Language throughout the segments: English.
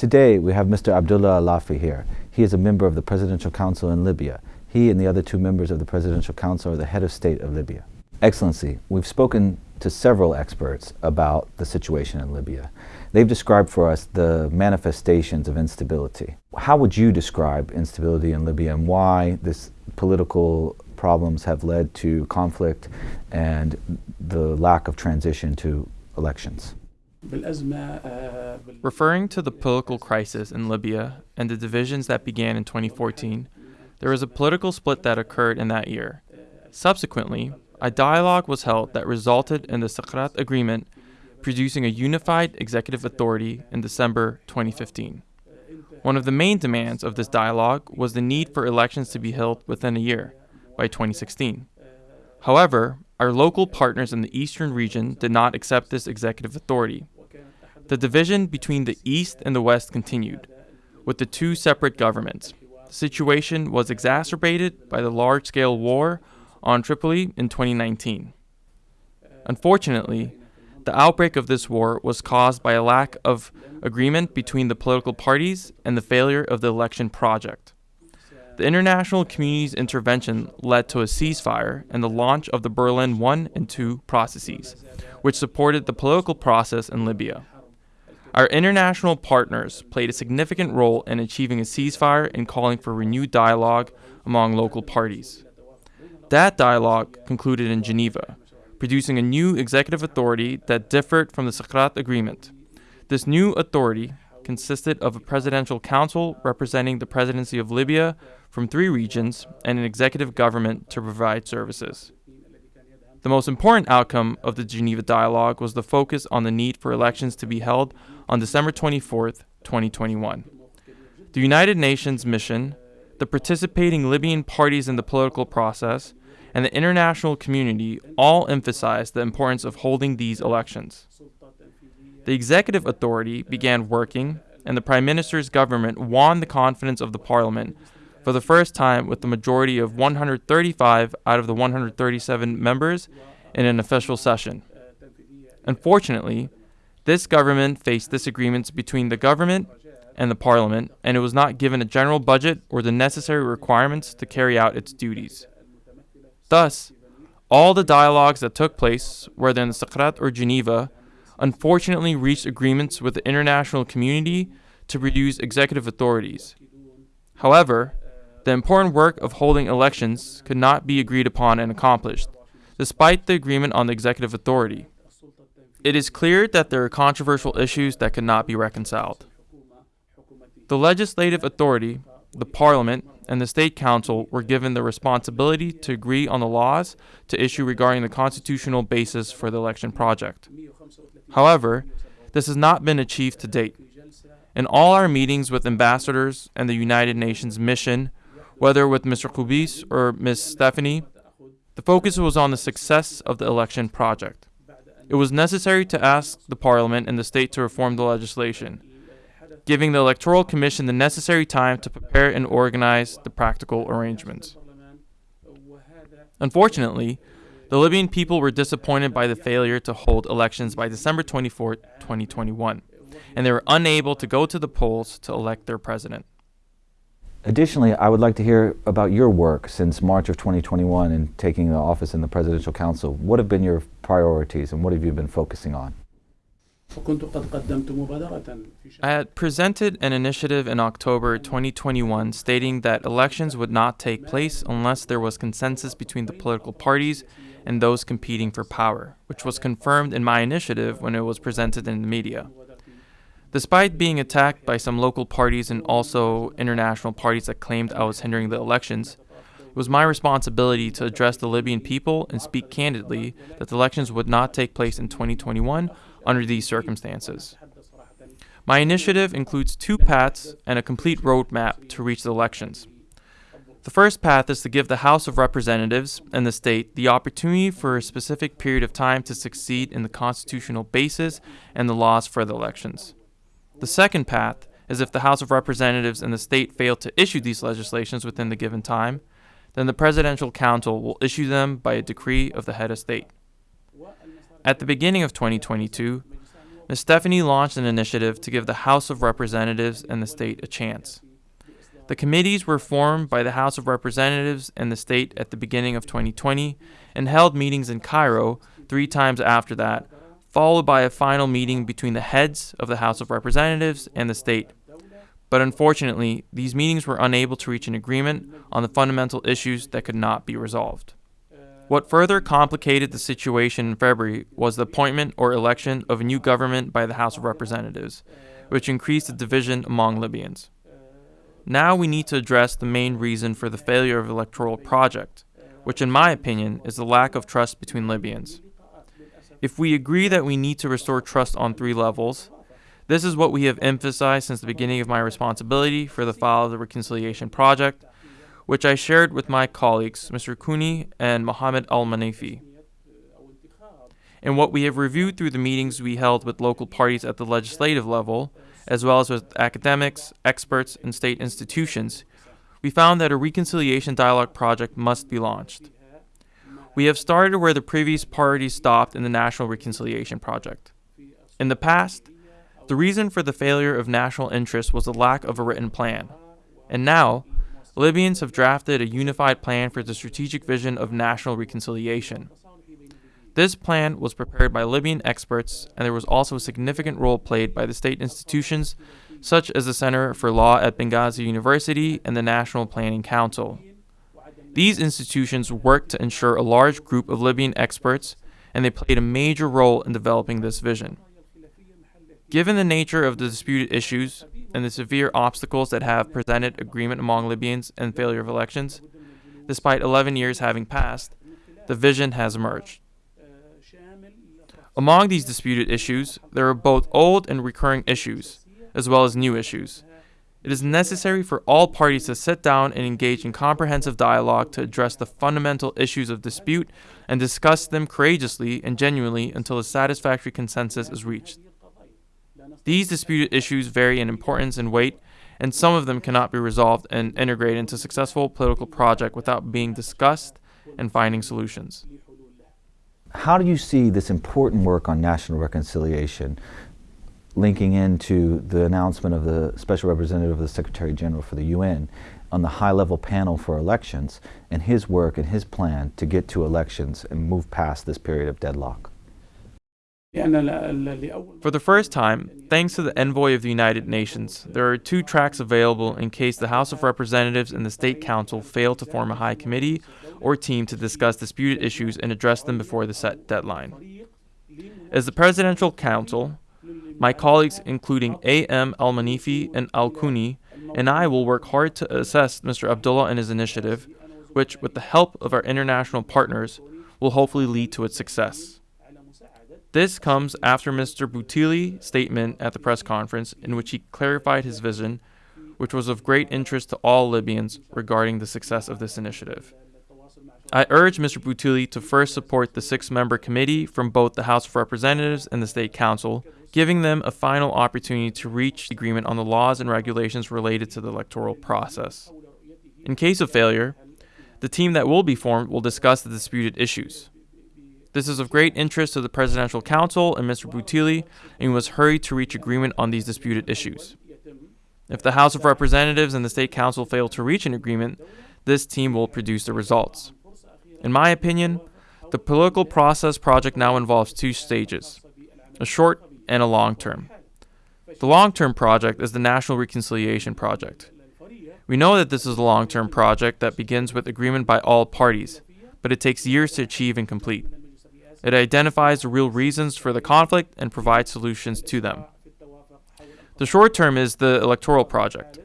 Today, we have Mr. Abdullah Alafi here. He is a member of the Presidential Council in Libya. He and the other two members of the Presidential Council are the head of state of Libya. Excellency, we've spoken to several experts about the situation in Libya. They've described for us the manifestations of instability. How would you describe instability in Libya and why this political problems have led to conflict and the lack of transition to elections? Referring to the political crisis in Libya and the divisions that began in 2014, there was a political split that occurred in that year. Subsequently, a dialogue was held that resulted in the Skhirat Agreement, producing a unified executive authority in December 2015. One of the main demands of this dialogue was the need for elections to be held within a year, by 2016. However, our local partners in the eastern region did not accept this executive authority. The division between the east and the west continued, with the two separate governments. The situation was exacerbated by the large scale war on Tripoli in 2019. Unfortunately, the outbreak of this war was caused by a lack of agreement between the political parties and the failure of the election project. The international community's intervention led to a ceasefire and the launch of the Berlin 1 and 2 processes, which supported the political process in Libya. Our international partners played a significant role in achieving a ceasefire and calling for renewed dialogue among local parties. That dialogue concluded in Geneva, producing a new executive authority that differed from the Skhirat Agreement. This new authority consisted of a presidential council representing the presidency of Libya from three regions and an executive government to provide services. The most important outcome of the Geneva dialogue was the focus on the need for elections to be held on December 24, 2021. The United Nations mission, the participating Libyan parties in the political process, and the international community all emphasized the importance of holding these elections. The executive authority began working, and the Prime Minister's government won the confidence of the Parliament for the first time with a majority of 135 out of the 137 members in an official session. Unfortunately, this government faced disagreements between the government and the parliament, and it was not given a general budget or the necessary requirements to carry out its duties. Thus, all the dialogues that took place, whether in Skhirat or Geneva, unfortunately reached agreements with the international community to produce executive authorities. However, the important work of holding elections could not be agreed upon and accomplished, despite the agreement on the executive authority. It is clear that there are controversial issues that could not be reconciled. The legislative authority, the parliament, and the state council were given the responsibility to agree on the laws to issue regarding the constitutional basis for the election project. However, this has not been achieved to date. In all our meetings with ambassadors and the United Nations mission, whether with Mr. Kubis or Ms. Stephanie, the focus was on the success of the election project. It was necessary to ask the Parliament and the state to reform the legislation, giving the Electoral Commission the necessary time to prepare and organize the practical arrangements. Unfortunately, the Libyan people were disappointed by the failure to hold elections by December 24, 2021, and they were unable to go to the polls to elect their president. Additionally, I would like to hear about your work since March of 2021 in taking the office in the Presidential Council. What have been your priorities and what have you been focusing on? I had presented an initiative in October 2021 stating that elections would not take place unless there was consensus between the political parties and those competing for power, which was confirmed in my initiative when it was presented in the media. Despite being attacked by some local parties and also international parties that claimed I was hindering the elections, it was my responsibility to address the Libyan people and speak candidly that the elections would not take place in 2021 under these circumstances. My initiative includes two paths and a complete roadmap to reach the elections. The first path is to give the House of Representatives and the state the opportunity for a specific period of time to succeed in the constitutional basis and the laws for the elections. The second path is if the House of Representatives and the state fail to issue these legislations within the given time, then the Presidential Council will issue them by a decree of the head of state. At the beginning of 2022, Ms. Stephanie launched an initiative to give the House of Representatives and the state a chance. The committees were formed by the House of Representatives and the state at the beginning of 2020 and held meetings in Cairo three times after that, followed by a final meeting between the heads of the House of Representatives and the state. But unfortunately, these meetings were unable to reach an agreement on the fundamental issues that could not be resolved. What further complicated the situation in February was the appointment or election of a new government by the House of Representatives, which increased the division among Libyans. Now we need to address the main reason for the failure of electoral project, which in my opinion is the lack of trust between Libyans. If we agree that we need to restore trust on three levels, this is what we have emphasized since the beginning of my responsibility for the file of the reconciliation project, which I shared with my colleagues, Mr. Kuni and Mohammed Al Manifi. And what we have reviewed through the meetings we held with local parties at the legislative level, as well as with academics, experts, and state institutions, we found that a reconciliation dialogue project must be launched. We have started where the previous parties stopped in the National Reconciliation Project. In the past, the reason for the failure of national interest was the lack of a written plan. And now, Libyans have drafted a unified plan for the strategic vision of national reconciliation. This plan was prepared by Libyan experts, and there was also a significant role played by the state institutions such as the Center for Law at Benghazi University and the National Planning Council. These institutions worked to ensure a large group of Libyan experts, and they played a major role in developing this vision. Given the nature of the disputed issues and the severe obstacles that have presented agreement among Libyans and failure of elections, despite 11 years having passed, the vision has emerged. Among these disputed issues, there are both old and recurring issues, as well as new issues. It is necessary for all parties to sit down and engage in comprehensive dialogue to address the fundamental issues of dispute and discuss them courageously and genuinely until a satisfactory consensus is reached. These disputed issues vary in importance and weight, and some of them cannot be resolved and integrated into a successful political project without being discussed and finding solutions. How do you see this important work on national reconciliation linking into the announcement of the Special Representative of the Secretary General for the UN on the high-level panel for elections and his work and his plan to get to elections and move past this period of deadlock? For the first time, thanks to the envoy of the United Nations, there are two tracks available in case the House of Representatives and the State Council fail to form a high committee or team to discuss disputed issues and address them before the set deadline. As the Presidential Council, my colleagues, including A.M. Al Manifi and Al Kuni, and I will work hard to assess Mr. Abdullah and his initiative, which, with the help of our international partners, will hopefully lead to its success. This comes after Mr. Bathily's statement at the press conference, in which he clarified his vision, which was of great interest to all Libyans regarding the success of this initiative. I urge Mr. Boutili to first support the six member committee from both the House of Representatives and the State Council giving them a final opportunity to reach agreement on the laws and regulations related to the electoral process. In case of failure, the team that will be formed will discuss the disputed issues. This is of great interest to the Presidential Council and Mr. Bathily, and we must hurry to reach agreement on these disputed issues. If the House of Representatives and the State Council fail to reach an agreement, this team will produce the results. In my opinion, the political process project now involves two stages a short and a long term. The long term project is the National Reconciliation Project. We know that this is a long term project that begins with agreement by all parties, but it takes years to achieve and complete. It identifies the real reasons for the conflict and provides solutions to them. The short term is the electoral project,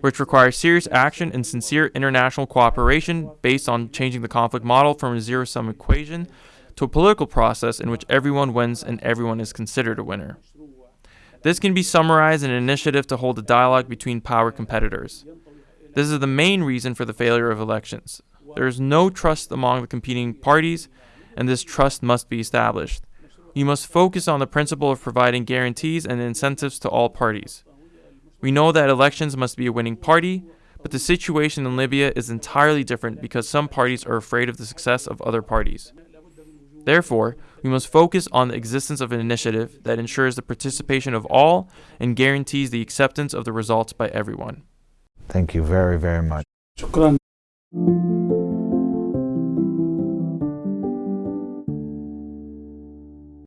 which requires serious action and sincere international cooperation based on changing the conflict model from a zero sum equation to a political process in which everyone wins and everyone is considered a winner. This can be summarized in an initiative to hold a dialogue between power competitors. This is the main reason for the failure of elections. There is no trust among the competing parties, and this trust must be established. You must focus on the principle of providing guarantees and incentives to all parties. We know that elections must be a winning party, but the situation in Libya is entirely different because some parties are afraid of the success of other parties. Therefore, we must focus on the existence of an initiative that ensures the participation of all and guarantees the acceptance of the results by everyone. Thank you very, very much.